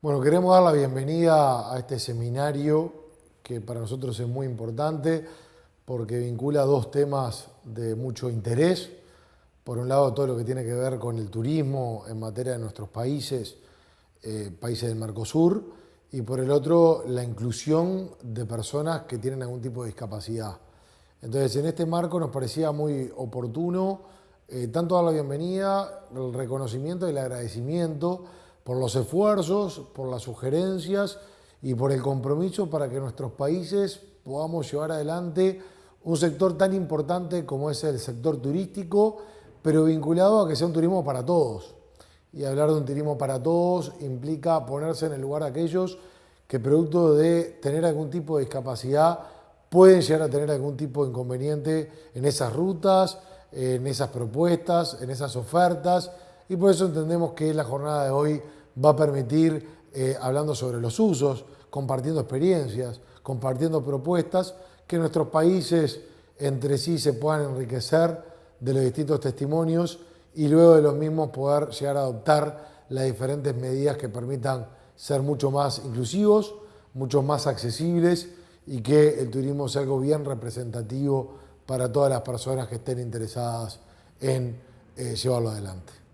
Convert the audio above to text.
Bueno, queremos dar la bienvenida a este seminario que para nosotros es muy importante porque vincula dos temas de mucho interés. Por un lado, todo lo que tiene que ver con el turismo en materia de nuestros países, eh, países del Mercosur, y por el otro, la inclusión de personas que tienen algún tipo de discapacidad. Entonces, en este marco nos parecía muy oportuno eh, tanto dar la bienvenida, el reconocimiento y el agradecimiento por los esfuerzos, por las sugerencias y por el compromiso para que nuestros países podamos llevar adelante un sector tan importante como es el sector turístico, pero vinculado a que sea un turismo para todos. Y hablar de un turismo para todos implica ponerse en el lugar de aquellos que producto de tener algún tipo de discapacidad pueden llegar a tener algún tipo de inconveniente en esas rutas, en esas propuestas, en esas ofertas, y por eso entendemos que la jornada de hoy va a permitir, eh, hablando sobre los usos, compartiendo experiencias, compartiendo propuestas, que nuestros países entre sí se puedan enriquecer de los distintos testimonios y luego de los mismos poder llegar a adoptar las diferentes medidas que permitan ser mucho más inclusivos, mucho más accesibles y que el turismo sea algo bien representativo para todas las personas que estén interesadas en eh, llevarlo adelante.